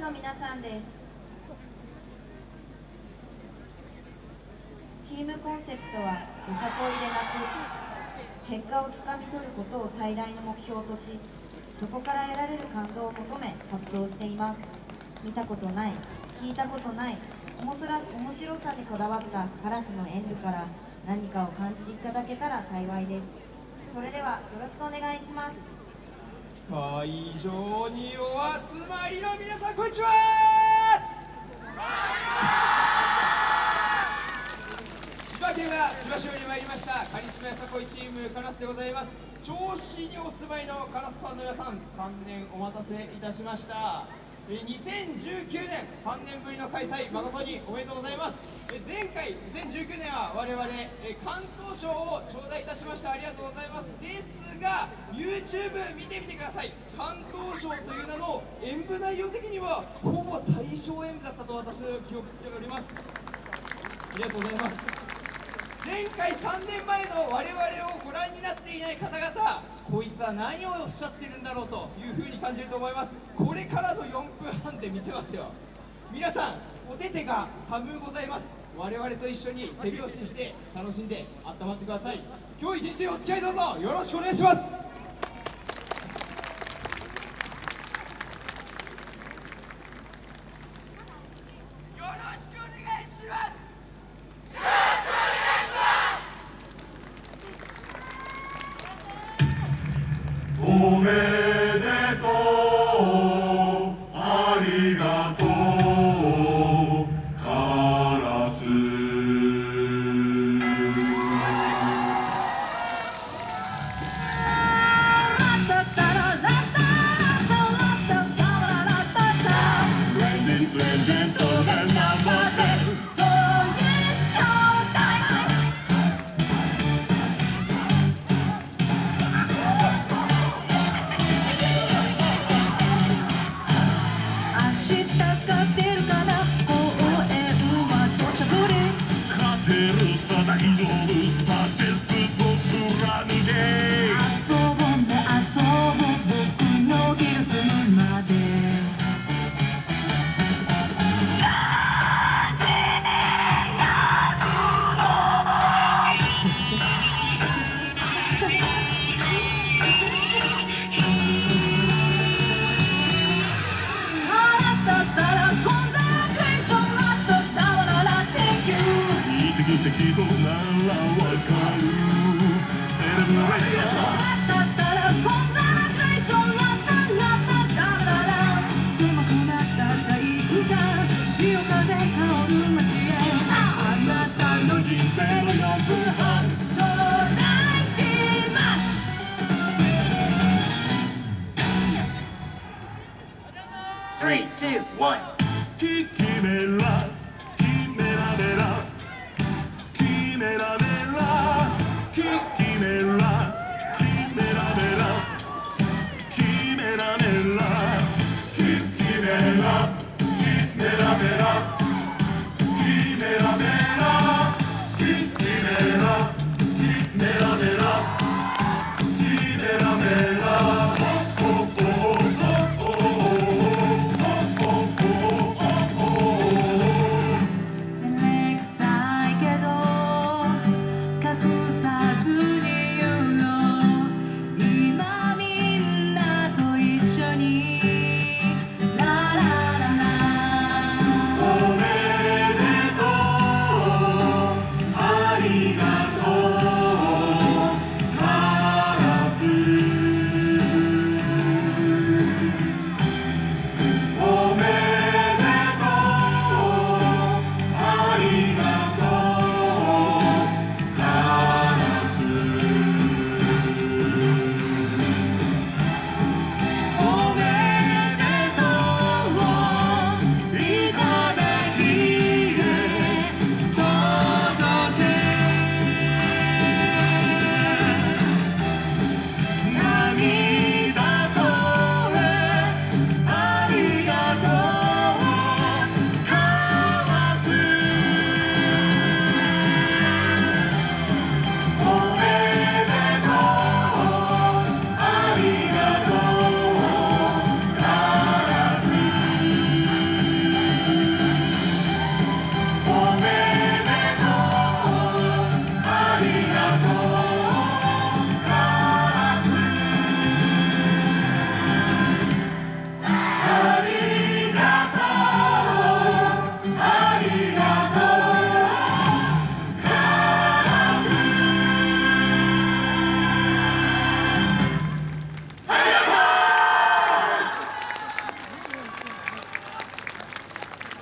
の皆さんです。チームコンセプトはよさこいでなく結果をつかみ取ることを最大の目標としそこから得られる感動を求め活動しています。見たことない聞いたことない面白さにこだわったカラスの演舞から何かを感じていただけたら幸いです。それではよろしくお願いします。会場にお集まりの皆さんこんにちは。千葉県は千葉市より参りましたカリスマやさこいチームカラスでございます。銚子にお住まいのカラスファンの皆さん3年お待たせいたしました。2019年3年ぶりの開催誠におめでとうございます。前回2019年は我々関東賞を頂戴いたしました。ありがとうございます。ですが YouTube 見てみてください。関東賞という名の演舞内容的にはほぼ大賞演舞だったと私の記憶しております。ありがとうございます。前回3年前の我々をご覧になっていない方々こいつは何をおっしゃってるんだろうというふうに感じると思います。これからの4分半で見せますよ。皆さんお手手が寒うございます。我々と一緒に手拍子して楽しんで温まってください。今日一日お付き合いどうぞ。よろしくお願いします。よろしくおめ大 one.